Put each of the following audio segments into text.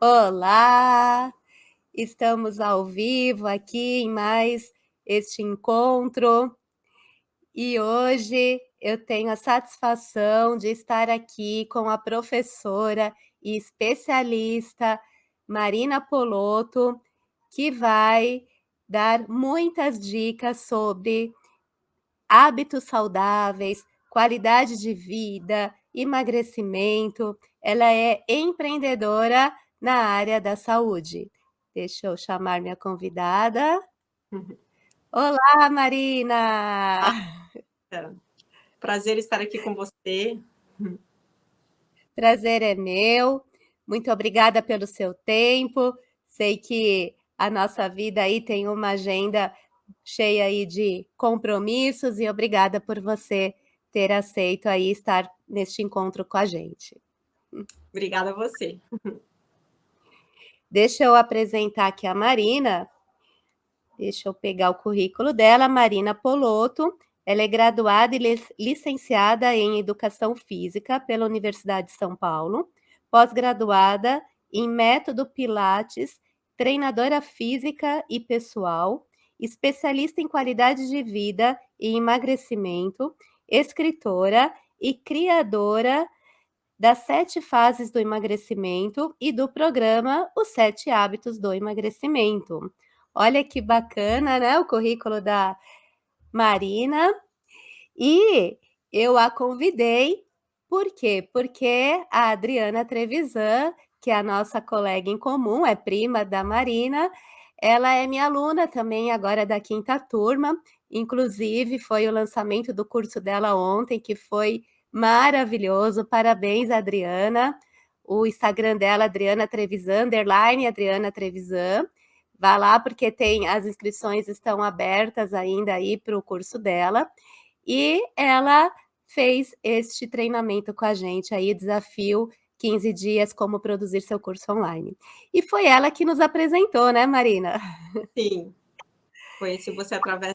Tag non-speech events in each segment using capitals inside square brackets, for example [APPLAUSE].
Olá! Estamos ao vivo aqui em mais este encontro. E hoje eu tenho a satisfação de estar aqui com a professora e especialista Marina Polotto, que vai dar muitas dicas sobre hábitos saudáveis, qualidade de vida, emagrecimento. Ela é empreendedora na área da saúde. Deixa eu chamar minha convidada. [LAUGHS] Olá, Marina! Ah, prazer estar aqui com você. Prazer é meu. Muito obrigada pelo seu tempo. Sei que a nossa vida aí tem uma agenda cheia aí de compromissos e obrigada por você ter aceito aí estar neste encontro com a gente. Obrigada a você. Deixa eu apresentar aqui a Marina. Deixa eu pegar o currículo dela, Marina Poloto. Ela é graduada e licenciada em Educação Física pela Universidade de São Paulo, pós-graduada em Método Pilates, treinadora física e pessoal, especialista em qualidade de vida e emagrecimento, escritora e criadora das sete fases do emagrecimento e do programa Os Sete Hábitos do Emagrecimento. Olha que bacana, né, o currículo da Marina. E eu a convidei, por quê? Porque a Adriana Trevisan, que é a nossa colega em comum, é prima da Marina, ela é minha aluna também agora da quinta turma, inclusive foi o lançamento do curso dela ontem, que foi maravilhoso, parabéns, Adriana. O Instagram dela, Adriana Trevisan, underline Adriana Trevisan. Vá lá, porque tem as inscrições estão abertas ainda aí para o curso dela. E ela fez este treinamento com a gente aí, desafio 15 dias como produzir seu curso online. E foi ela que nos apresentou, né, Marina? Sim. Conheci você através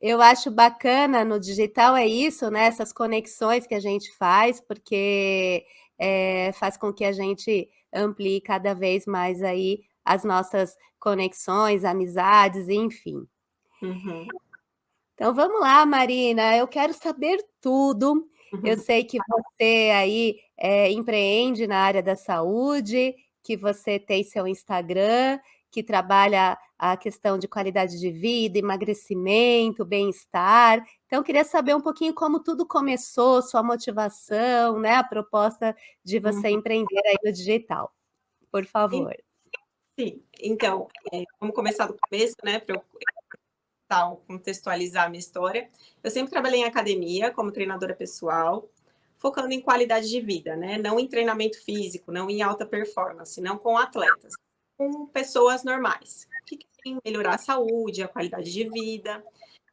eu acho bacana no digital é isso, né? Essas conexões que a gente faz, porque é, faz com que a gente amplie cada vez mais aí as nossas conexões, amizades, enfim. Uhum. Então vamos lá, Marina, eu quero saber tudo. Uhum. Eu sei que você aí é, empreende na área da saúde, que você tem seu Instagram, que trabalha a questão de qualidade de vida, emagrecimento, bem-estar. Então, queria saber um pouquinho como tudo começou, sua motivação, né, a proposta de você uhum. empreender aí no digital. Por favor. Sim, então, é, vamos começar do começo, né, para eu contextualizar a minha história. Eu sempre trabalhei em academia como treinadora pessoal, focando em qualidade de vida, né, não em treinamento físico, não em alta performance, não com atletas com pessoas normais, que querem melhorar a saúde, a qualidade de vida.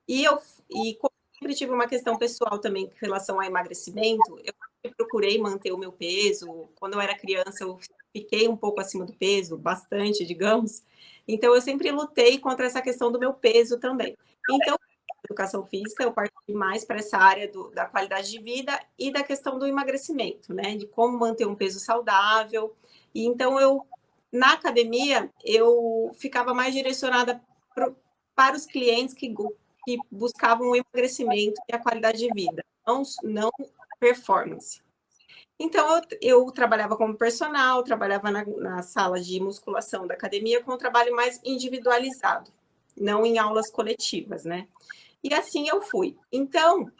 E eu e sempre tive uma questão pessoal também com relação ao emagrecimento, eu procurei manter o meu peso. Quando eu era criança, eu fiquei um pouco acima do peso, bastante, digamos. Então, eu sempre lutei contra essa questão do meu peso também. Então, educação física, eu parti mais para essa área do, da qualidade de vida e da questão do emagrecimento, né? De como manter um peso saudável. E então, eu na academia, eu ficava mais direcionada pro, para os clientes que, que buscavam o emagrecimento e a qualidade de vida, não, não performance. Então, eu, eu, trabalhava como personal, trabalhava na, na, sala de musculação da academia com um trabalho mais individualizado, não em aulas coletivas, né? E assim eu fui. Então,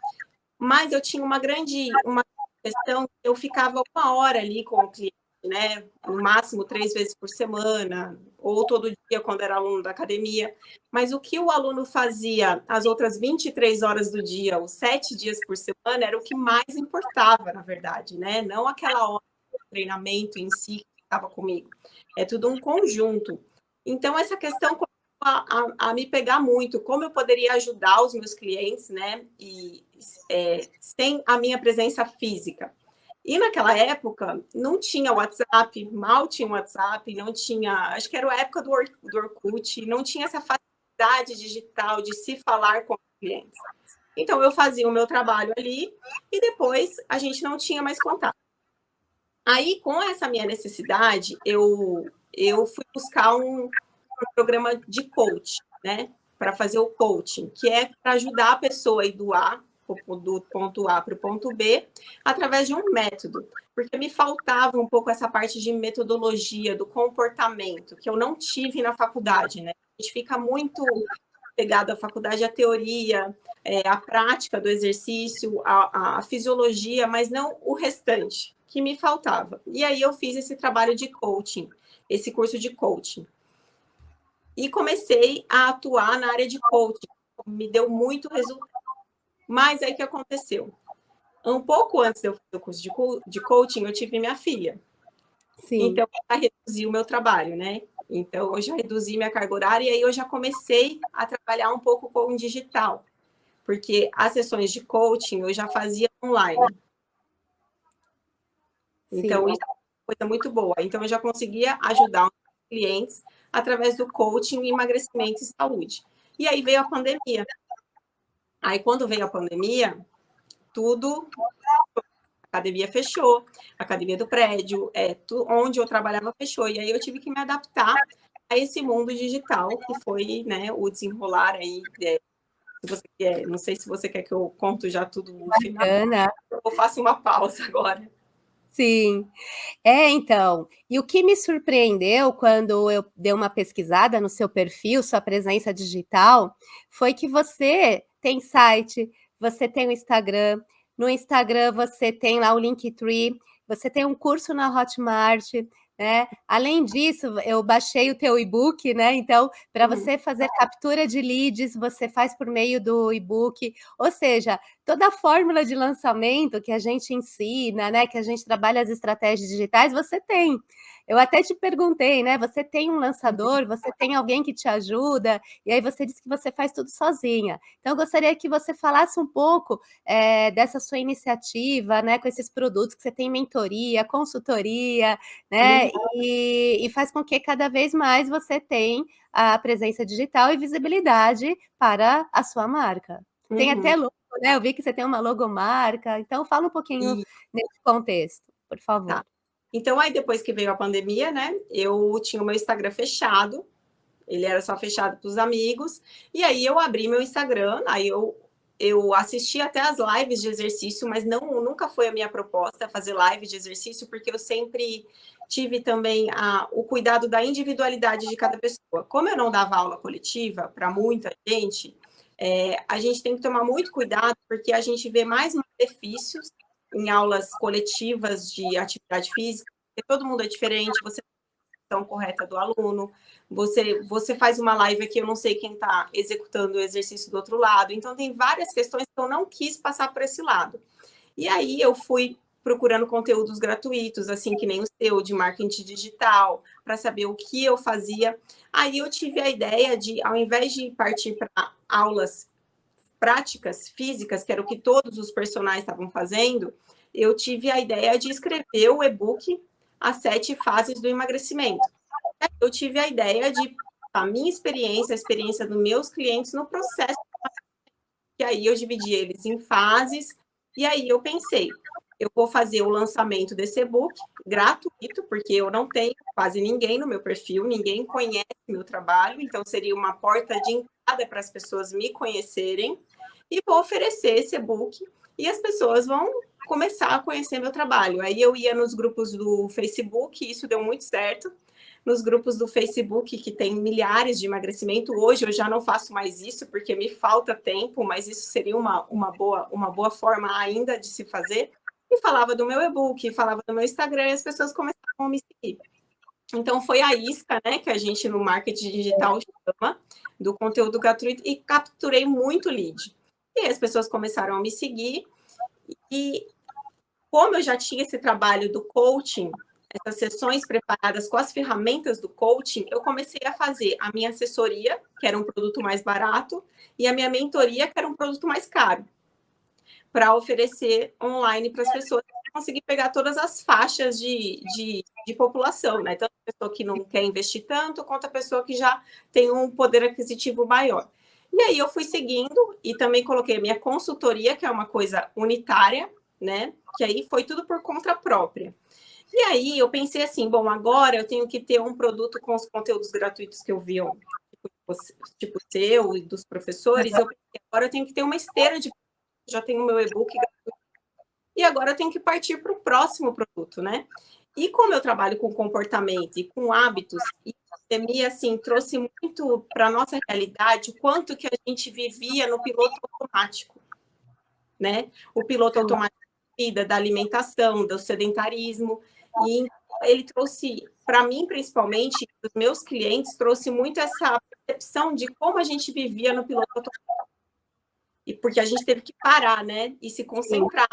mas eu tinha uma grande uma questão, eu ficava uma hora ali com o cliente, né? No máximo três vezes por semana, ou todo dia quando era aluno da academia. Mas o que o aluno fazia as outras 23 horas do dia, os sete dias por semana, era o que mais importava, na verdade, né? Não aquela hora do treinamento em si que estava comigo. É tudo um conjunto. Então, essa questão a, a, a, me pegar muito, como eu poderia ajudar os meus clientes, né? E é, sem a minha presença física. E naquela época não tinha WhatsApp, mal tinha WhatsApp, não tinha, acho que era a época do, Or do Orkut, não tinha essa facilidade digital de se falar com os clientes. Então eu fazia o meu trabalho ali e depois a gente não tinha mais contato. Aí, com essa minha necessidade, eu, eu fui buscar um, um programa de coach, né? Para fazer o coaching, que é para ajudar a pessoa a ir do A, do ponto A para o ponto B, através de um método. Porque me faltava um pouco essa parte de metodologia, do comportamento, que eu não tive na faculdade, né? A gente fica muito pegado à faculdade, à teoria, é, a prática do exercício, a, a fisiologia, mas não o restante que me faltava. E aí eu fiz esse trabalho de coaching, esse curso de coaching. E comecei a atuar na área de coaching. Me deu muito resultado. Mas aí o que aconteceu? Um pouco antes de eu fazer o curso de, de coaching, eu tive minha filha. Sim. Então, eu reduzi o meu trabalho, né? Então, eu já reduzi minha carga horária e aí eu já comecei a trabalhar um pouco com o digital porque as sessões de coaching eu já fazia online. Então, Sim. isso é uma coisa muito boa. Então, eu já conseguia ajudar os clientes através do coaching, emagrecimento e saúde. E aí veio a pandemia. Aí, quando veio a pandemia, tudo a academia fechou, a academia do prédio, é, tu, onde eu trabalhava fechou, e aí eu tive que me adaptar a esse mundo digital, que foi né, o desenrolar aí é, você quer, não sei se você quer que eu conto já tudo no Bacana. final. Eu faço uma pausa agora. Sim. É, então, e o que me surpreendeu quando eu dei uma pesquisada no seu perfil, sua presença digital, foi que você tem site, você tem o Instagram, no Instagram você tem lá o Linktree, você tem um curso na Hotmart, né? Além disso, eu baixei o teu e-book, né? Então, para uhum. você fazer captura de leads, você faz por meio do e-book, ou seja, toda a fórmula de lançamento que a gente ensina, né? Que a gente trabalha as estratégias digitais, você tem. Eu até te perguntei, né? Você tem um lançador, você tem alguém que te ajuda, e aí você disse que você faz tudo sozinha. Então, eu gostaria que você falasse um pouco é, dessa sua iniciativa, né? Com esses produtos que você tem mentoria, consultoria, né? E, e faz com que cada vez mais você tenha a presença digital e visibilidade para a sua marca. Uhum. Tem até logo, né? Eu vi que você tem uma logomarca, então fala um pouquinho e... nesse contexto, por favor. Tá. Então, aí depois que veio a pandemia, né, eu tinha o meu Instagram fechado, ele era só fechado para os amigos, e aí eu abri meu Instagram, aí eu, eu assisti até as lives de exercício, mas não nunca foi a minha proposta fazer live de exercício, porque eu sempre tive também a, o cuidado da individualidade de cada pessoa. Como eu não dava aula coletiva para muita gente, é, a gente tem que tomar muito cuidado, porque a gente vê mais benefícios em aulas coletivas de atividade física, porque todo mundo é diferente, você tem a correta do aluno, você, você faz uma live aqui, eu não sei quem está executando o exercício do outro lado, então tem várias questões que eu não quis passar por esse lado. E aí eu fui procurando conteúdos gratuitos, assim que nem o seu, de marketing digital, para saber o que eu fazia. Aí eu tive a ideia de, ao invés de partir para aulas práticas físicas, que era o que todos os personagens estavam fazendo, eu tive a ideia de escrever o e-book As Sete Fases do Emagrecimento. Eu tive a ideia de a minha experiência, a experiência dos meus clientes no processo. E aí eu dividi eles em fases, e aí eu pensei, eu vou fazer o lançamento desse e-book gratuito, porque eu não tenho quase ninguém no meu perfil, ninguém conhece meu trabalho, então seria uma porta de entrada para as pessoas me conhecerem e vou oferecer esse e-book e as pessoas vão começar a conhecer meu trabalho. Aí eu ia nos grupos do Facebook, isso deu muito certo. Nos grupos do Facebook, que tem milhares de emagrecimento, hoje eu já não faço mais isso, porque me falta tempo, mas isso seria uma, uma, boa, uma boa forma ainda de se fazer. E falava do meu e-book, falava do meu Instagram, e as pessoas começaram a me seguir. Então, foi a isca, né, que a gente no marketing digital chama, do conteúdo gratuito, e capturei muito lead. E as pessoas começaram a me seguir. E como eu já tinha esse trabalho do coaching, essas sessões preparadas com as ferramentas do coaching, eu comecei a fazer a minha assessoria, que era um produto mais barato, e a minha mentoria, que era um produto mais caro, para oferecer online para as pessoas conseguir pegar todas as faixas de, de, de, população, né? Tanto a pessoa que não quer investir tanto, quanto a pessoa que já tem um poder aquisitivo maior. E aí eu fui seguindo e também coloquei a minha consultoria, que é uma coisa unitária, né? Que aí foi tudo por conta própria. E aí eu pensei assim, bom, agora eu tenho que ter um produto com os conteúdos gratuitos que eu vi, tipo, tipo seu e dos professores, eu pensei, agora eu tenho que ter uma esteira de já tenho meu e-book. E agora eu tenho que partir para o próximo produto, né? E como eu trabalho com comportamento e com hábitos, e a pandemia, assim, trouxe muito para a nossa realidade o quanto que a gente vivia no piloto automático, né? O piloto automático da vida, da alimentação, do sedentarismo, e ele trouxe, para mim, principalmente, os meus clientes, trouxe muito essa percepção de como a gente vivia no piloto automático. E porque a gente teve que parar, né? E se concentrar.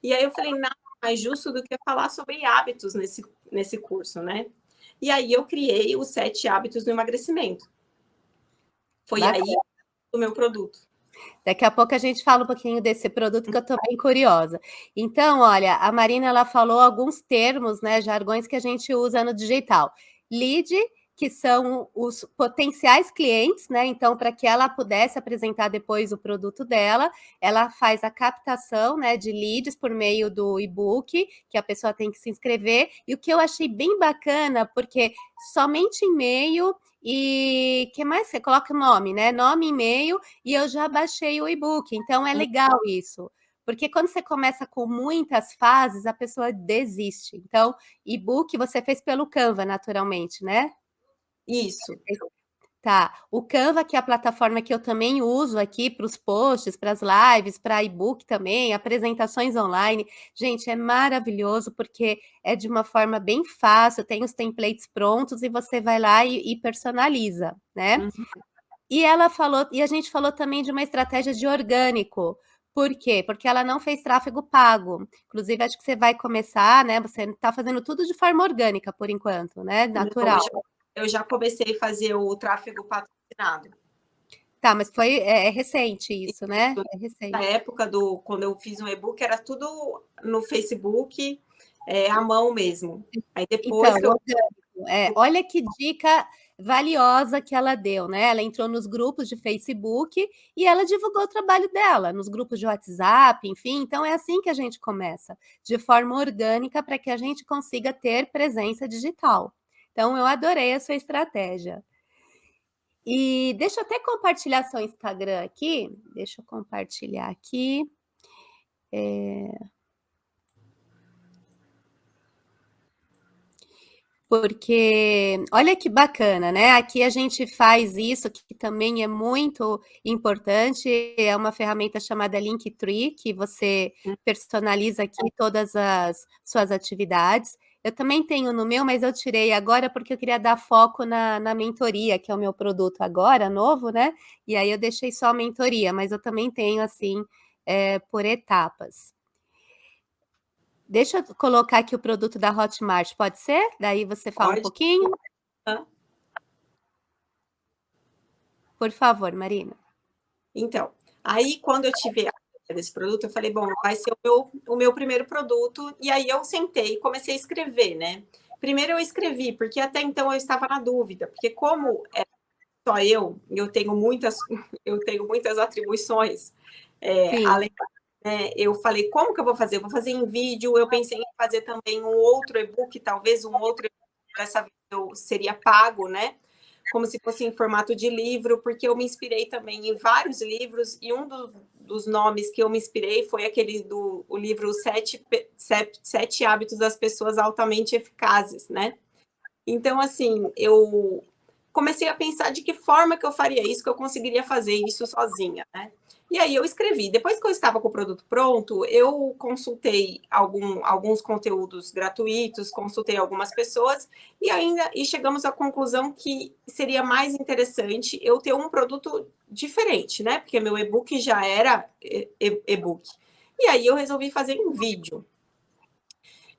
E aí eu falei, nada mais justo do que falar sobre hábitos nesse, nesse curso, né? E aí eu criei os sete hábitos do emagrecimento. Foi Bacana. aí o meu produto. Daqui a pouco a gente fala um pouquinho desse produto que eu estou bem curiosa. Então, olha, a Marina ela falou alguns termos, né, jargões que a gente usa no digital. Lead, que são os potenciais clientes, né? Então, para que ela pudesse apresentar depois o produto dela, ela faz a captação, né, de leads por meio do e-book, que a pessoa tem que se inscrever. E o que eu achei bem bacana, porque somente e-mail e que mais você coloca o nome, né? Nome, e-mail, e eu já baixei o e-book. Então é legal isso. Porque quando você começa com muitas fases, a pessoa desiste. Então, e-book você fez pelo Canva, naturalmente, né? Isso. Tá. O Canva, que é a plataforma que eu também uso aqui para os posts, para as lives, para e-book também, apresentações online. Gente, é maravilhoso porque é de uma forma bem fácil, tem os templates prontos e você vai lá e, e personaliza, né? Uhum. E ela falou, e a gente falou também de uma estratégia de orgânico. Por quê? Porque ela não fez tráfego pago. Inclusive, acho que você vai começar, né? Você está fazendo tudo de forma orgânica por enquanto, né? Natural. Eu já comecei a fazer o tráfego patrocinado. Tá, mas foi é, é recente isso, né? É recente. Na época do quando eu fiz um e-book era tudo no Facebook, é, à mão mesmo. Aí depois então, eu... é, olha que dica valiosa que ela deu, né? Ela entrou nos grupos de Facebook e ela divulgou o trabalho dela, nos grupos de WhatsApp, enfim. Então é assim que a gente começa, de forma orgânica, para que a gente consiga ter presença digital. Então, eu adorei a sua estratégia. E deixa eu até compartilhar seu Instagram aqui. Deixa eu compartilhar aqui. É... Porque, olha que bacana, né? Aqui a gente faz isso, que também é muito importante, é uma ferramenta chamada Linktree, que você hum. personaliza aqui todas as suas atividades. Eu também tenho no meu, mas eu tirei agora porque eu queria dar foco na, na mentoria, que é o meu produto agora, novo, né? E aí eu deixei só a mentoria, mas eu também tenho, assim, é, por etapas. Deixa eu colocar aqui o produto da Hotmart, pode ser? Daí você fala pode. um pouquinho. Por favor, Marina. Então, aí quando eu tive desse produto, eu falei, bom, vai ser o meu, o meu primeiro produto. E aí eu sentei e comecei a escrever, né? Primeiro eu escrevi, porque até então eu estava na dúvida, porque como é só eu, eu tenho muitas, [LAUGHS] eu tenho muitas atribuições, é, além né, eu falei, como que eu vou fazer? Eu vou fazer em vídeo, eu pensei em fazer também um outro e-book, talvez um outro e-book, dessa vez eu seria pago, né? Como se fosse em formato de livro, porque eu me inspirei também em vários livros, e um do, dos nomes que eu me inspirei foi aquele do o livro Sete, Sete, Sete Hábitos das Pessoas Altamente Eficazes, né? Então, assim, eu comecei a pensar de que forma que eu faria isso, que eu conseguiria fazer isso sozinha, né? E aí eu escrevi. Depois que eu estava com o produto pronto, eu consultei algum, alguns conteúdos gratuitos, consultei algumas pessoas e ainda e chegamos à conclusão que seria mais interessante eu ter um produto diferente, né? Porque meu e-book já era e-book. E aí eu resolvi fazer um vídeo.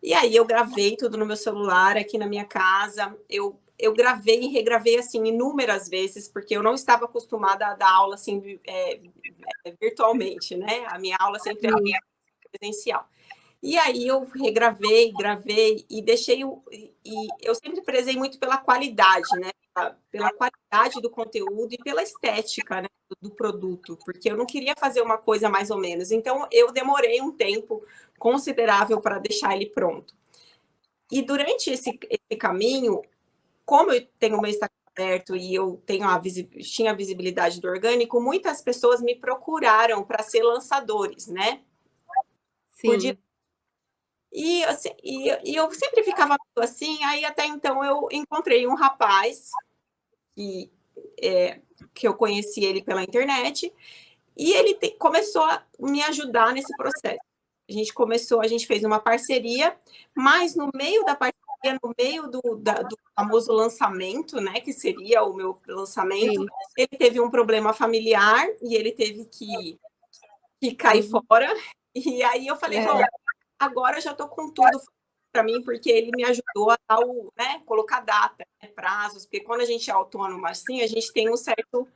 E aí eu gravei tudo no meu celular aqui na minha casa. Eu eu gravei e regravei assim inúmeras vezes, porque eu não estava acostumada a dar aula assim é, é, virtualmente, né? A minha aula sempre era presencial. E aí eu regravei, gravei e deixei o e eu sempre prezei muito pela qualidade, né? Pela qualidade do conteúdo e pela estética né? do produto, porque eu não queria fazer uma coisa mais ou menos. Então eu demorei um tempo considerável para deixar ele pronto. e durante esse, esse caminho, como eu tenho o meu Instagram aberto e eu tenho a tinha a visibilidade do orgânico, muitas pessoas me procuraram para ser lançadores, né? Sim. E, assim, e, e, eu sempre ficava assim, aí até então eu encontrei um rapaz que, é, que eu conheci ele pela internet, e ele te, começou a me ajudar nesse processo. A gente começou, a gente fez uma parceria, mas no meio da parceria, no meio do, da, do famoso lançamento, né, que seria o meu lançamento, Sim. ele teve um problema familiar e ele teve que, que cair uhum. fora. E aí eu falei, é. agora eu já estou com tudo para mim, porque ele me ajudou a dar o, né, colocar data, né, prazos, porque quando a gente é autônomo assim, a gente tem um certo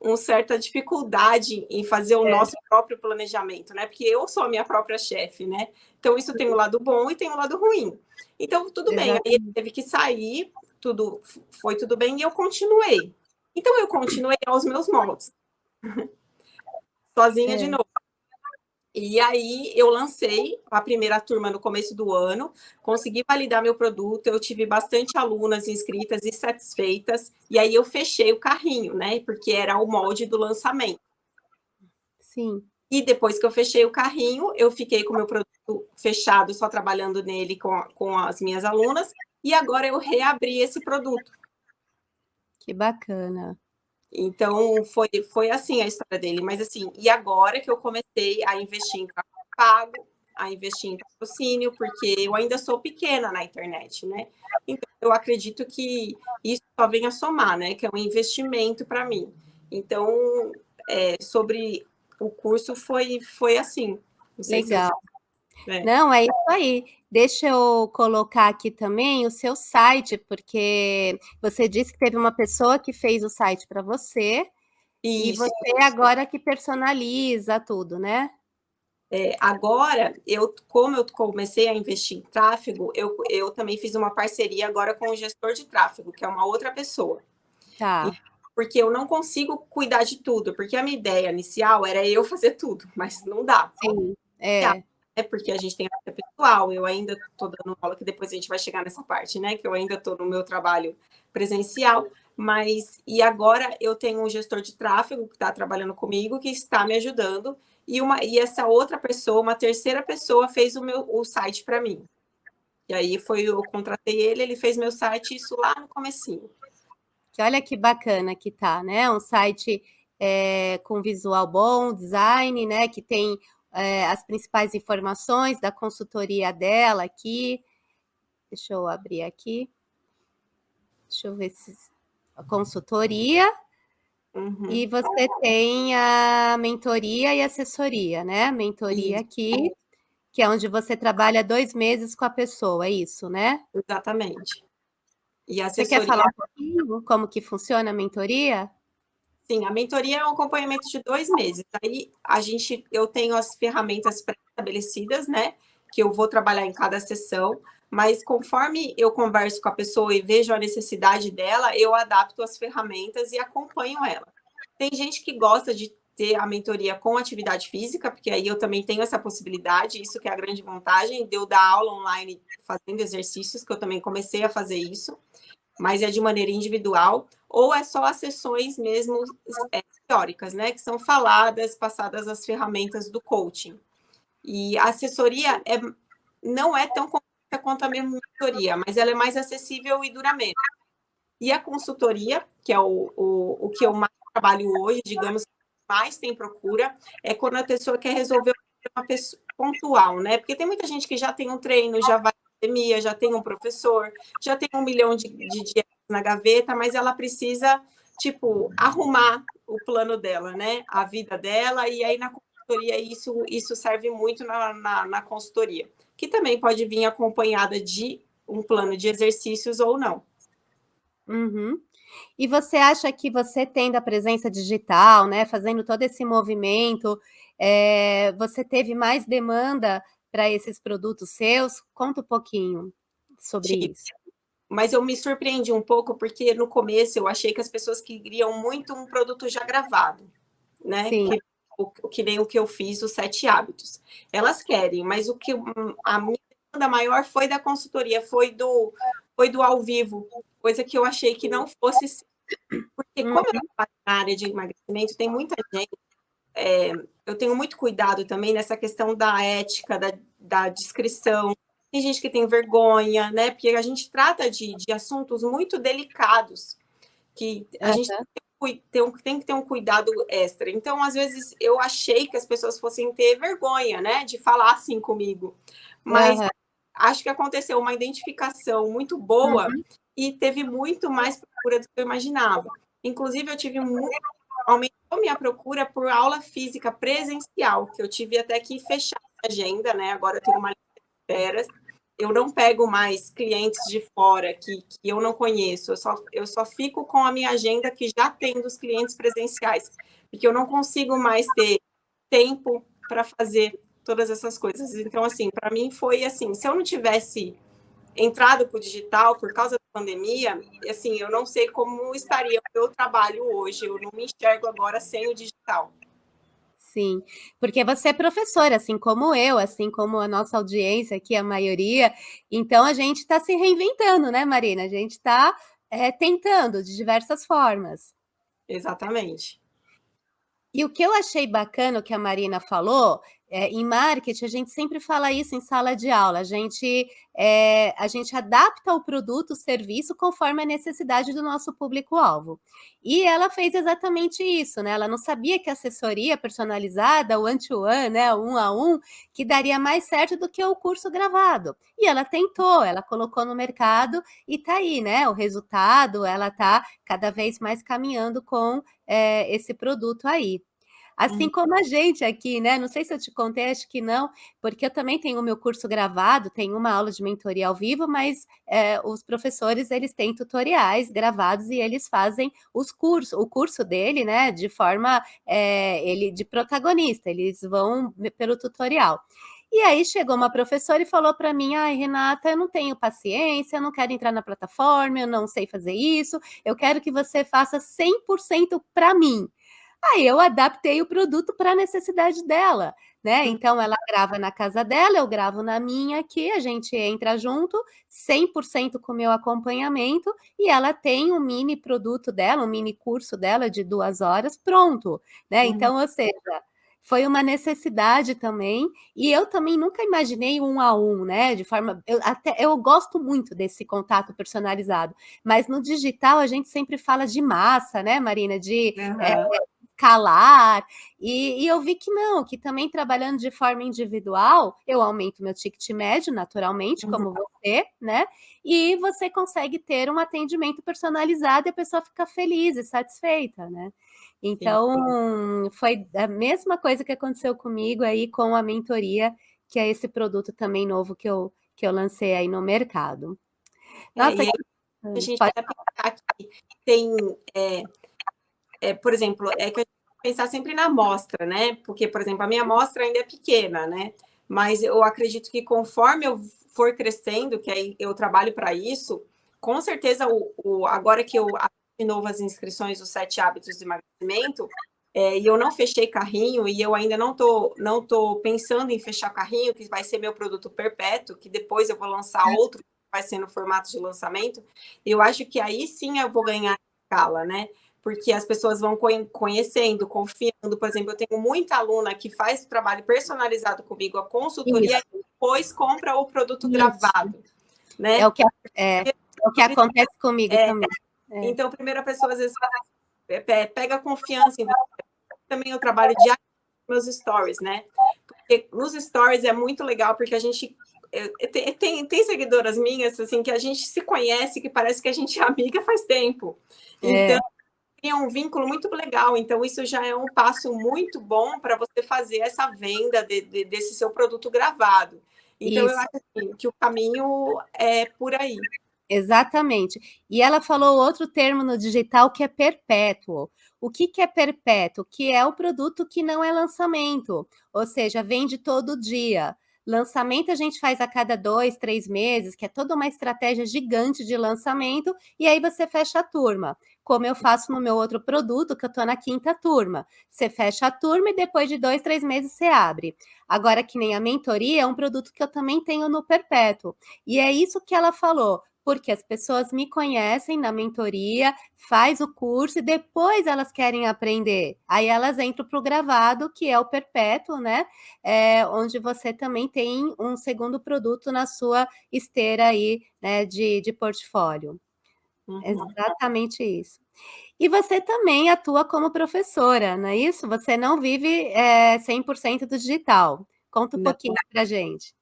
uma certa dificuldade em fazer o é. nosso próprio planejamento, né? Porque eu sou a minha própria chefe, né? Então, isso tem um lado bom e tem um lado ruim. Então, tudo bem. Aí ele teve que sair, tudo foi tudo bem e eu continuei. Então, eu continuei aos meus moldes. [LAUGHS] Sozinha é. de novo. E aí eu lancei a primeira turma no começo do ano, consegui validar meu produto, eu tive bastante alunas inscritas e satisfeitas, e aí eu fechei o carrinho, né? Porque era o molde do lançamento. Sim. E depois que eu fechei o carrinho, eu fiquei com o meu produto fechado, só trabalhando nele com, com as minhas alunas, e agora eu reabri esse produto. Que bacana. Então, foi, foi assim a história dele. Mas, assim, e agora que eu comecei a investir em pago, a investir em patrocínio, porque eu ainda sou pequena na internet, né? Então, eu acredito que isso só vem a somar, né? Que é um investimento para mim. Então, é, sobre o curso foi, foi assim. Legal. É. Não, é isso aí. Deixa eu colocar aqui também o seu site, porque você disse que teve uma pessoa que fez o site para você, Isso. e você agora que personaliza tudo, né? É, agora, eu, como eu comecei a investir em tráfego, eu, eu também fiz uma parceria agora com o gestor de tráfego, que é uma outra pessoa. Tá. E, porque eu não consigo cuidar de tudo, porque a minha ideia inicial era eu fazer tudo, mas não dá. Sim, é é porque a gente tem a pessoal, eu ainda estou dando aula, que depois a gente vai chegar nessa parte, né? Que eu ainda estou no meu trabalho presencial, mas e agora eu tenho um gestor de tráfego que está trabalhando comigo, que está me ajudando, e, uma, e essa outra pessoa, uma terceira pessoa, fez o meu o site para mim. E aí foi, eu contratei ele, ele fez meu site, isso lá no comecinho. Olha que bacana que tá, né? Um site é, com visual bom, design, né? Que tem é, as principais informações da consultoria dela aqui. Deixa eu abrir aqui. Deixa eu ver se... A consultoria. Uhum. E você tem a mentoria e assessoria, né? Mentoria isso. aqui, que é onde você trabalha dois meses com a pessoa, é isso, né? Exatamente. E assessoria... Você quer falar um pouquinho como que funciona a mentoria? Sim, a mentoria é um acompanhamento de dois meses. Aí a gente, eu tenho as ferramentas pré-estabelecidas, né? Que eu vou trabalhar em cada sessão, mas conforme eu converso com a pessoa e vejo a necessidade dela, eu adapto as ferramentas e acompanho ela. Tem gente que gosta de ter a mentoria com atividade física, porque aí eu também tenho essa possibilidade, isso que é a grande vantagem de eu dar aula online fazendo exercícios, que eu também comecei a fazer isso mas é de maneira individual, ou é só as sessões mesmo é, teóricas, né, que são faladas, passadas as ferramentas do coaching. E a assessoria é, não é tão completa quanto a minha mentoria, mas ela é mais acessível e dura menos. E a consultoria, que é o, o, o que eu mais trabalho hoje, digamos, mais tem procura, é quando a pessoa quer resolver uma pessoa pontual, né? Porque tem muita gente que já tem um treino, já vai academia, já tem um professor, já tem um milhão de, de dias na gaveta, mas ela precisa, tipo, arrumar o plano dela, né? A vida dela, e aí na consultoria isso, isso serve muito na, na, na consultoria, que também pode vir acompanhada de um plano de exercícios ou não. Uhum. E você acha que você tendo a presença digital, né, fazendo todo esse movimento, é, você teve mais demanda para esses produtos seus? Conta um pouquinho sobre Sim. isso. Mas eu me surpreendi um pouco, porque no começo eu achei que as pessoas queriam muito um produto já gravado, né? Sim. Que, o, que nem o que eu fiz, os sete hábitos. Elas querem, mas o que a minha demanda maior foi da consultoria, foi do, foi do ao vivo, coisa que eu achei que não fosse porque como eu uhum. trabalho na área de emagrecimento, tem muita gente, é, eu tenho muito cuidado também nessa questão da ética, da, da descrição, tem gente que tem vergonha, né? Porque a gente trata de, de assuntos muito delicados, que a uhum. gente tem, tem que ter um cuidado extra. Então, às vezes, eu achei que as pessoas fossem ter vergonha, né? De falar assim comigo. Mas uhum. acho que aconteceu uma identificação muito boa uhum. e teve muito mais procura do que eu imaginava. Inclusive, eu tive muito... Aumentou minha procura por aula física presencial, que eu tive até que fechar a agenda, né? Agora eu tenho uma esperas. Eu não pego mais clientes de fora que, que eu não conheço, eu só, eu só fico com a minha agenda que já tem dos clientes presenciais, porque eu não consigo mais ter tempo para fazer todas essas coisas. Então, assim, para mim foi assim, se eu não tivesse entrado para o digital por causa pandemia, assim, eu não sei como estaria o meu trabalho hoje, eu não me enxergo agora sem o digital. Sim, porque você é professora, assim como eu, assim como a nossa audiência aqui, a maioria, então a gente está se reinventando, né, Marina? A gente está é, tentando de diversas formas. Exatamente. E o que eu achei bacana, que a Marina falou, é, em marketing, a gente sempre fala isso em sala de aula, a gente, é, a gente adapta o produto, o serviço, conforme a necessidade do nosso público-alvo. E ela fez exatamente isso, né? Ela não sabia que assessoria personalizada, o one-to-one, né, um a um, que daria mais certo do que o curso gravado. E ela tentou, ela colocou no mercado e tá aí, né? O resultado, ela tá cada vez mais caminhando com é, esse produto aí. Assim hum. como a gente aqui, né? Não sei se eu te contei, acho que não, porque eu também tenho o meu curso gravado, tenho uma aula de mentoria ao vivo, mas é, os professores, eles têm tutoriais gravados e eles fazem os cursos, o curso dele, né? De forma, é, ele de protagonista, eles vão pelo tutorial. E aí chegou uma professora e falou para mim, ai, Renata, eu não tenho paciência, eu não quero entrar na plataforma, eu não sei fazer isso, eu quero que você faça 100% para mim. Aí eu adaptei o produto para a necessidade dela, né? Então ela grava na casa dela, eu gravo na minha aqui, a gente entra junto, 100% com o meu acompanhamento, e ela tem um mini produto dela, um mini curso dela de duas horas pronto, né? Uhum. Então, ou seja, foi uma necessidade também, e eu também nunca imaginei um a um, né? De forma. Eu, até, eu gosto muito desse contato personalizado, mas no digital a gente sempre fala de massa, né, Marina? De uhum. é, calar, e, e, eu vi que não, que também trabalhando de forma individual, eu aumento meu ticket médio, naturalmente, uhum. como você, né? E você consegue ter um atendimento personalizado e a pessoa fica feliz e satisfeita, né? Então, sim. foi a mesma coisa que aconteceu comigo aí com a mentoria, que é esse produto também novo que eu, que eu lancei aí no mercado. É, Nossa, é, a gente pode... aqui, tem é, é, por exemplo, é que a gente pensar sempre na amostra, né? Porque, por exemplo, a minha amostra ainda é pequena, né? Mas eu acredito que conforme eu for crescendo, que aí eu trabalho para isso, com certeza, o, o, agora que eu de novo as inscrições dos sete hábitos de emagrecimento, é, e eu não fechei carrinho, e eu ainda não tô, não tô pensando em fechar carrinho, que vai ser meu produto perpétuo, que depois eu vou lançar outro, que vai ser no formato de lançamento, eu acho que aí sim eu vou ganhar escala, né? Porque as pessoas vão conhecendo, confiando. Por exemplo, eu tenho muita aluna que faz trabalho personalizado comigo, a consultoria, e depois compra o produto Isso. gravado. Né? É o que, é, é o que acontece comigo é, também. É. Então, primeiro a pessoa às vezes pega confiança. Então, também eu trabalho diariamente meus stories, né? Porque nos stories é muito legal, porque a gente tem, tem, tem, seguidoras minhas assim que a gente se conhece, que parece que a gente é amiga faz tempo. É. Então, cria um vínculo muito legal. Então, isso já é um passo muito bom para você fazer essa venda de, de, desse seu produto gravado. Então, isso. eu acho assim, que o caminho é por aí. Exatamente. E ela falou outro termo no digital que é perpétuo. O que, que é perpétuo? Que é o produto que não é lançamento, ou seja, vende todo dia. Lançamento a gente faz a cada dois, três meses, que é toda uma estratégia gigante de lançamento, e aí você fecha a turma. Como eu faço no meu outro produto, que eu estou na quinta turma. Você fecha a turma e depois de dois, três meses você abre. Agora, que nem a mentoria, é um produto que eu também tenho no Perpétuo. E é isso que ela falou porque as pessoas me conhecem na mentoria, faz o curso e depois elas querem aprender. Aí elas entram para o gravado, que é o perpétuo, né? É, onde você também tem um segundo produto na sua esteira aí, né, de, de portfólio. Uhum. Exatamente isso. E você também atua como professora, não é isso? Você não vive é, 100% do digital. Conta um não. pouquinho para gente.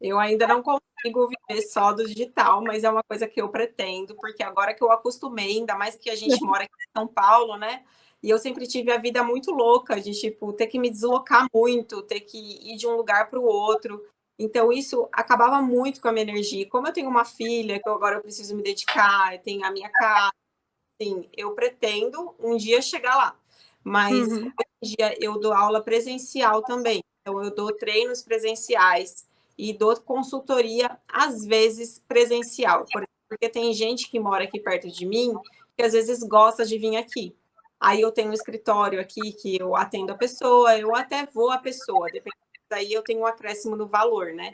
Eu ainda não consigo viver só do digital, mas é uma coisa que eu pretendo, porque agora que eu acostumei, ainda mais que a gente [LAUGHS] mora aqui em São Paulo, né? E eu sempre tive a vida muito louca de, tipo, ter que me deslocar muito, ter que ir de um lugar para o outro. Então, isso acabava muito com a minha energia. Como eu tenho uma filha, que agora eu preciso me dedicar, eu tenho a minha casa, assim, eu pretendo um dia chegar lá. Mas, uhum. hoje em dia, eu dou aula presencial também. Então, eu dou treinos presenciais e dou consultoria, às vezes, presencial, porque tem gente que mora aqui perto de mim que às vezes gosta de vir aqui. Aí eu tenho um escritório aqui que eu atendo a pessoa, eu até vou a pessoa, depende. Daí eu tenho um acréscimo no valor, né?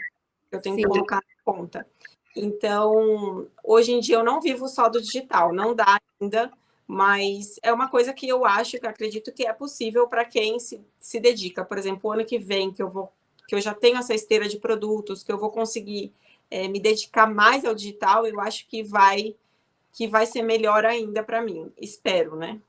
Eu tenho Sim. que colocar na conta. Então, hoje em dia eu não vivo só do digital, não dá ainda, mas é uma coisa que eu acho, que acredito que é possível para quem se, se dedica. Por exemplo, o ano que vem, que eu vou que eu já tenho essa esteira de produtos, que eu vou conseguir é, me dedicar mais ao digital, eu acho que vai que vai ser melhor ainda para mim, espero, né?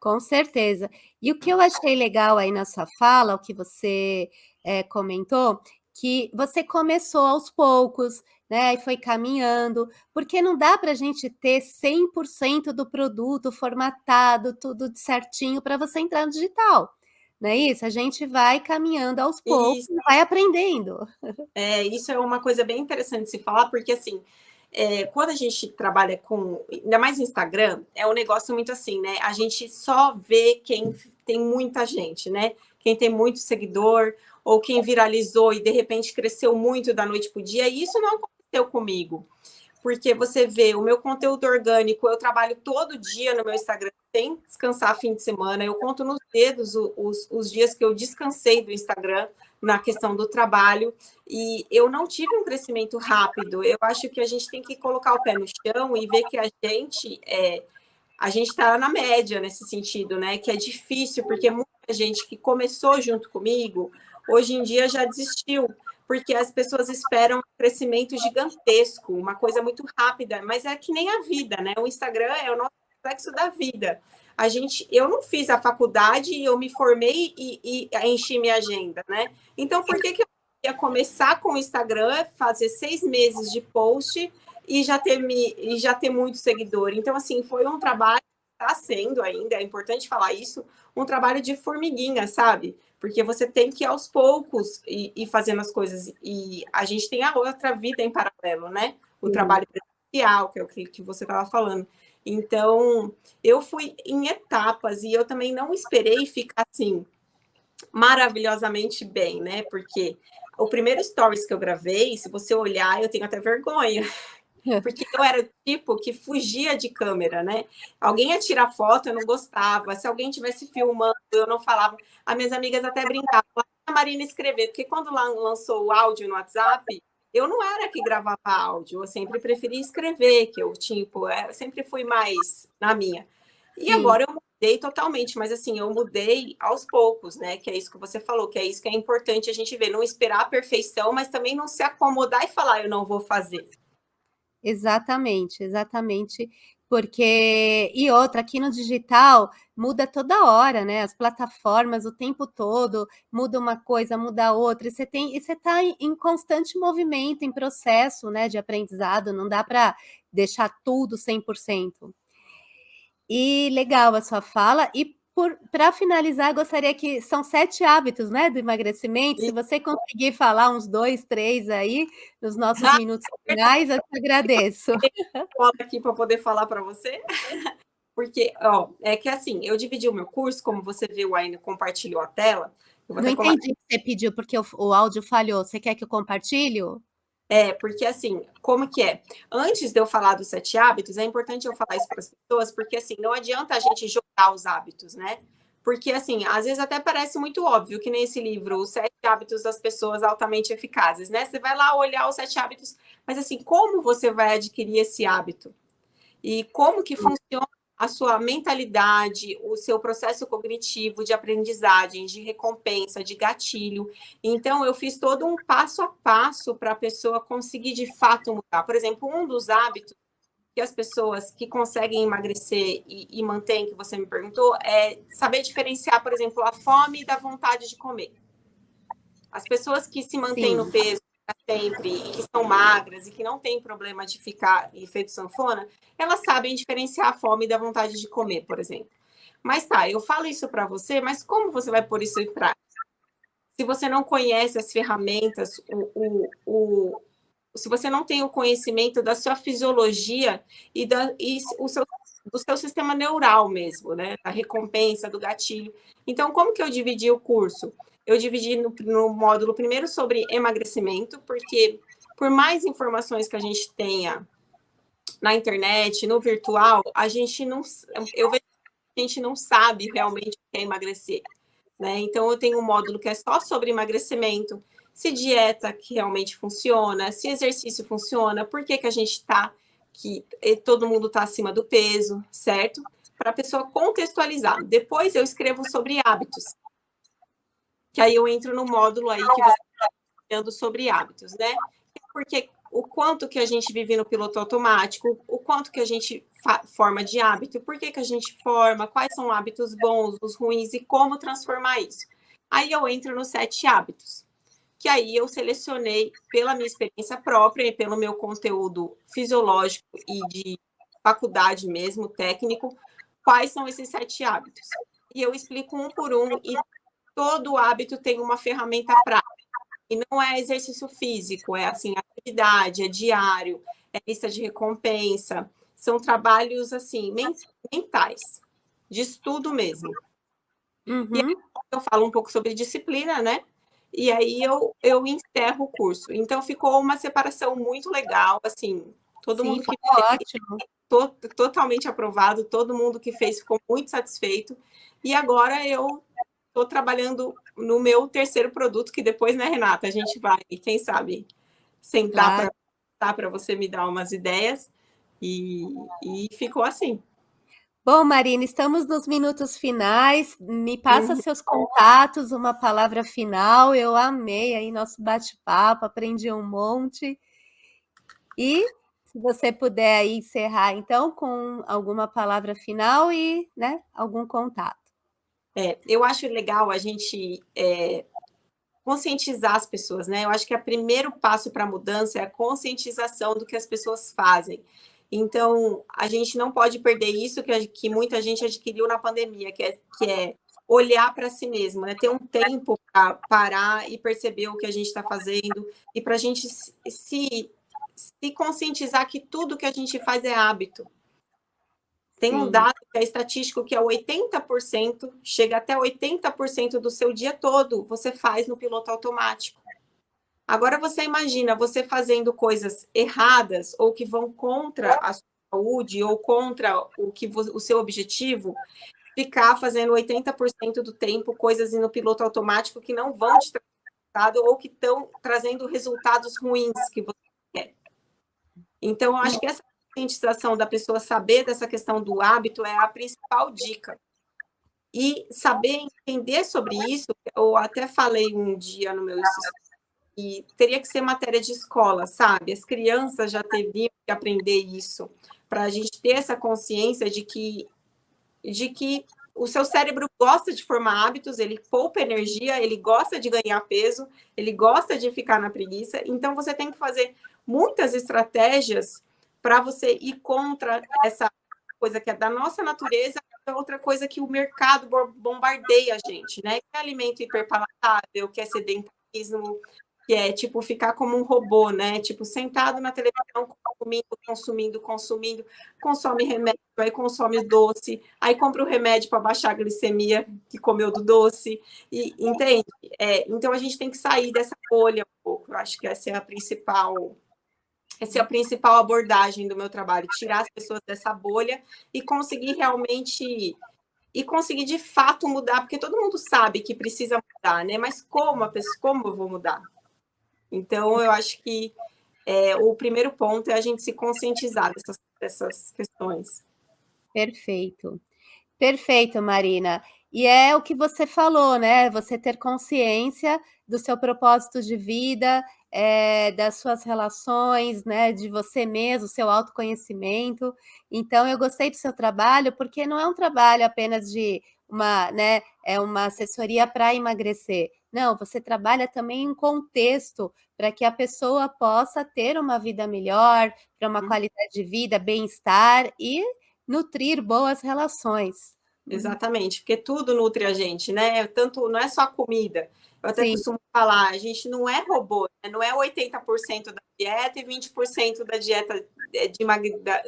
Com certeza. E o que eu achei legal aí na sua fala, o que você é, comentou, que você começou aos poucos, né, e foi caminhando, porque não dá para a gente ter 100% do produto formatado, tudo certinho para você entrar no digital. Não é isso? A gente vai caminhando aos poucos isso. vai aprendendo. [LAUGHS] É, isso é uma coisa bem interessante de se falar, porque assim, é, quando a gente trabalha com, ainda mais no Instagram, é um negócio muito assim, né? A gente só vê quem tem muita gente, né? Quem tem muito seguidor, ou quem viralizou e de repente cresceu muito da noite para o dia, e isso não aconteceu comigo porque você vê o meu conteúdo orgânico, eu trabalho todo dia no meu Instagram, sem descansar fim de semana, eu conto nos dedos os, os dias que eu descansei do Instagram na questão do trabalho, e eu não tive um crescimento rápido, eu acho que a gente tem que colocar o pé no chão e ver que a gente é, a gente está na média nesse sentido, né? Que é difícil, porque muita gente que começou junto comigo, hoje em dia já desistiu porque as pessoas esperam um crescimento gigantesco, uma coisa muito rápida, mas é que nem a vida, né? O Instagram é o nosso reflexo da vida. A gente, eu não fiz a faculdade, eu me formei e, e enchi minha agenda, né? Então, por que, que eu ia começar com o Instagram, fazer seis meses de post e já ter, me, e já ter muito seguidor? Então, assim, foi um trabalho, está sendo ainda, é importante falar isso, um trabalho de formiguinha, sabe? Porque você tem que ir aos poucos e, e fazendo as coisas. E a gente tem a outra vida em paralelo, né? O uhum. trabalho presencial, que é o que, que você estava falando. Então, eu fui em etapas e eu também não esperei ficar assim maravilhosamente bem, né? Porque o primeiro stories que eu gravei, se você olhar, eu tenho até vergonha. [LAUGHS] Porque eu era o tipo que fugia de câmera, né? Alguém ia tirar foto, eu não gostava. Se alguém estivesse filmando, eu não falava. As minhas amigas até brincavam, a Marina escrever, porque quando lançou o áudio no WhatsApp, eu não era que gravava áudio, eu sempre preferi escrever, que eu, tipo, é, eu sempre fui mais na minha. E Sim. agora eu mudei totalmente, mas assim, eu mudei aos poucos, né? Que é isso que você falou, que é isso que é importante a gente ver, não esperar a perfeição, mas também não se acomodar e falar, eu não vou fazer. Exatamente, exatamente, porque e outra, aqui no digital muda toda hora, né, as plataformas o tempo todo, muda uma coisa, muda outra, e você tem você está em constante movimento, em processo, né, de aprendizado, não dá para deixar tudo 100%. E legal a sua fala, e para finalizar, gostaria que são sete hábitos, né, do emagrecimento. Se você conseguir falar uns dois, três aí, nos nossos ah, minutos finais, eu te agradeço. [LAUGHS] Fala aqui para poder falar para você. Porque, ó, é que assim, eu dividi o meu curso, como você viu aí, compartilhou a tela, Não entendi o que você pediu, porque o, o áudio falhou. Você quer que eu compartilhe? É, porque assim, como que é? Antes de eu falar dos sete hábitos, é importante eu falar isso para as pessoas, porque assim, não adianta a gente jogar os hábitos, né? Porque assim, às vezes até parece muito óbvio que nesse livro, os sete hábitos das pessoas altamente eficazes, né? Você vai lá olhar os sete hábitos, mas assim, como você vai adquirir esse hábito? E como que funciona a sua mentalidade, o seu processo cognitivo de aprendizagem, de recompensa, de gatilho. Então, eu fiz todo um passo a passo para a pessoa conseguir de fato mudar. Por exemplo, um dos hábitos que as pessoas que conseguem emagrecer e, e mantêm, que você me perguntou, é saber diferenciar, por exemplo, a fome da vontade de comer. As pessoas que se mantêm Sim. no peso sempre e que são magras e que não tem problema de ficar efeito sanfona, elas sabem diferenciar a fome da vontade de comer, por exemplo. Mas tá, eu falo isso para você, mas como você vai pôr isso em prática? Se você não conhece as ferramentas, o, o, o, se você não tem o conhecimento da sua fisiologia e, da, e o seu, do seu sistema neural mesmo, né? Da recompensa, do gatilho. Então, como que eu dividi o curso? Eu dividi no, no módulo primeiro sobre emagrecimento, porque por mais informações que a gente tenha na internet, no virtual, a gente não, eu vejo que a gente não sabe realmente o que é emagrecer. Né? Então, eu tenho um módulo que é só sobre emagrecimento, se dieta que realmente funciona, se exercício funciona, por que, que a gente está, que todo mundo está acima do peso, certo? Para a pessoa contextualizar. Depois eu escrevo sobre hábitos que aí eu entro no módulo aí que você está falando sobre hábitos, né? Porque o quanto que a gente vive no piloto automático, o quanto que a gente forma de hábito, por que, que a gente forma, quais são hábitos bons, os ruins e como transformar isso. Aí eu entro nos sete hábitos, que aí eu selecionei pela minha experiência própria e pelo meu conteúdo fisiológico e de faculdade mesmo, técnico, quais são esses sete hábitos. E eu explico um por um e todo hábito tem uma ferramenta prática. E não é exercício físico, é assim, atividade, é diário, é lista de recompensa. São trabalhos, assim, mentais, de estudo mesmo. Uhum. E aí eu falo um pouco sobre disciplina, né? E aí eu, eu encerro o curso. Então ficou uma separação muito legal, assim, todo Sim, mundo que fez, ótimo. To, totalmente aprovado, todo mundo que fez ficou muito satisfeito. E agora eu estou trabalhando no meu terceiro produto, que depois, né, Renata, a gente vai, quem sabe, sentar claro. para você me dar umas ideias. E, e ficou assim. Bom, Marina, estamos nos minutos finais. Me passa uhum. seus contatos, uma palavra final. Eu amei aí nosso bate-papo, aprendi um monte. E se você puder aí encerrar, então, com alguma palavra final e né, algum contato. É, eu acho legal a gente é, conscientizar as pessoas, né? Eu acho que o primeiro passo para a mudança é a conscientização do que as pessoas fazem. Então, a gente não pode perder isso que, que muita gente adquiriu na pandemia, que é, que é olhar para si mesmo, né? ter um tempo para parar e perceber o que a gente está fazendo e para a gente se, se conscientizar que tudo que a gente faz é hábito. Tem Sim. um dado que é estatístico que é 80%, chega até 80% do seu dia todo, você faz no piloto automático. Agora você imagina você fazendo coisas erradas ou que vão contra a sua saúde ou contra o que o seu objetivo, ficar fazendo 80% do tempo coisas no piloto automático que não vão te trazer resultado ou que estão trazendo resultados ruins que você quer. Então, eu acho que essa conscientização da pessoa saber dessa questão do hábito é a principal dica. E saber entender sobre isso, eu até falei um dia no meu e teria que ser matéria de escola, sabe? As crianças já teriam que aprender isso, para a gente ter essa consciência de que, de que o seu cérebro gosta de formar hábitos, ele poupa energia, ele gosta de ganhar peso, ele gosta de ficar na preguiça, então você tem que fazer muitas estratégias para você ir contra essa coisa que é da nossa natureza, é outra coisa que o mercado bombardeia a gente, né? Que é alimento hiperpalatável, que é sedentarismo, que é tipo ficar como um robô, né? Tipo, sentado na televisão, consumindo, consumindo, consumindo, consome remédio, aí consome doce, aí compra o remédio para baixar a glicemia que comeu do doce, e entende? É, então a gente tem que sair dessa bolha um pouco. Eu acho que essa é a principal essa é a principal abordagem do meu trabalho, tirar as pessoas dessa bolha e conseguir realmente e conseguir de fato mudar, porque todo mundo sabe que precisa mudar, né? Mas como a pessoa, como eu vou mudar? Então, eu acho que é, o primeiro ponto é a gente se conscientizar dessas, dessas questões. Perfeito. Perfeito, Marina. E é o que você falou, né? Você ter consciência do seu propósito de vida, é, das suas relações, né? De você mesmo, seu autoconhecimento. Então, eu gostei do seu trabalho, porque não é um trabalho apenas de uma, né? É uma assessoria para emagrecer. Não, você trabalha também em contexto para que a pessoa possa ter uma vida melhor, para uma hum. qualidade de vida, bem-estar e nutrir boas relações. Uhum. Exatamente, porque tudo nutre a gente, né? Tanto não é só comida. Eu até Sim. costumo falar, a gente não é robô, né? não é 80% da dieta e 20% da dieta é, de,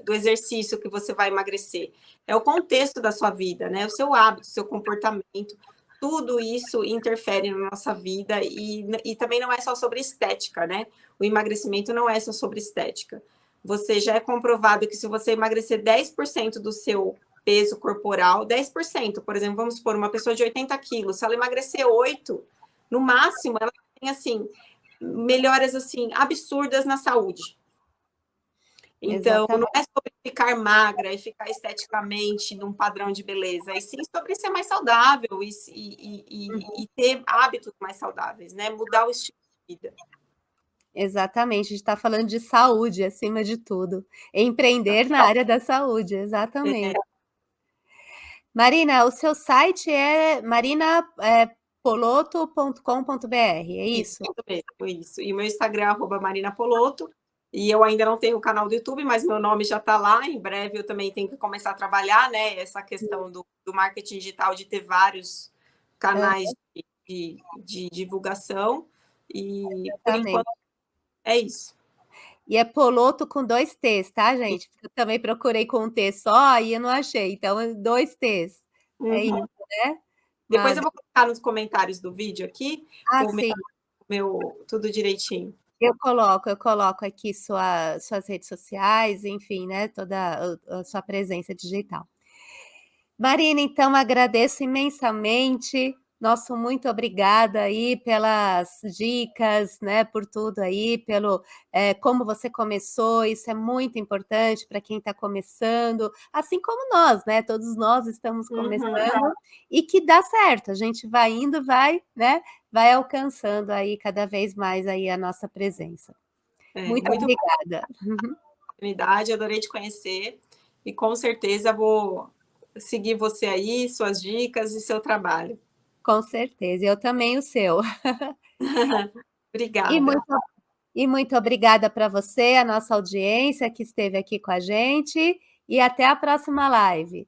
do exercício que você vai emagrecer. É o contexto da sua vida, né? O seu hábito, o seu comportamento, tudo isso interfere na nossa vida e, e também não é só sobre estética, né? O emagrecimento não é só sobre estética. Você já é comprovado que se você emagrecer 10% do seu peso corporal, 10%, por exemplo, vamos supor, uma pessoa de 80 quilos, se ela emagrecer 8, no máximo, ela tem, assim, melhoras, assim, absurdas na saúde. Então, Exatamente. não é sobre ficar magra e ficar esteticamente num padrão de beleza, e sim sobre ser mais saudável e, e, e, uhum. e ter hábitos mais saudáveis, né? Mudar o estilo de vida. Exatamente, a gente está falando de saúde acima de tudo. Empreender na área da saúde, exatamente. É. Marina, o seu site é marinapoloto.com.br, é isso? Isso mesmo, isso. E o meu Instagram é arroba marinapoloto, e eu ainda não tenho o canal do YouTube, mas meu nome já está lá. Em breve eu também tenho que começar a trabalhar, né? Essa questão do, do marketing digital, de ter vários canais é. de, de, de, divulgação. E por enquanto é isso. E é Poloto com dois T's, tá, gente? Eu também procurei com um T só e eu não achei. Então, dois T's. É uhum. É isso, né? Depois eu vou colocar nos comentários do vídeo aqui ah, o, meu, meu tudo direitinho. Eu coloco, eu coloco aqui sua, suas redes sociais, enfim, né? Toda a sua presença digital. Marina, então agradeço imensamente nosso muito obrigada aí pelas dicas, né, por tudo aí, pelo é, como você começou, isso é muito importante para quem está começando, assim como nós, né, todos nós estamos uhum. começando, uhum. e que dá certo, a gente vai indo, vai, né, vai alcançando aí cada vez mais aí a nossa presença. É, muito, muito obrigada. [LAUGHS] Oportunidade, adorei te conhecer, e com certeza vou seguir você aí, suas dicas e seu trabalho. Com certeza, eu também o seu. [LAUGHS] obrigada. E muito, e muito obrigada para você, a nossa audiência que esteve aqui com a gente, e até a próxima live.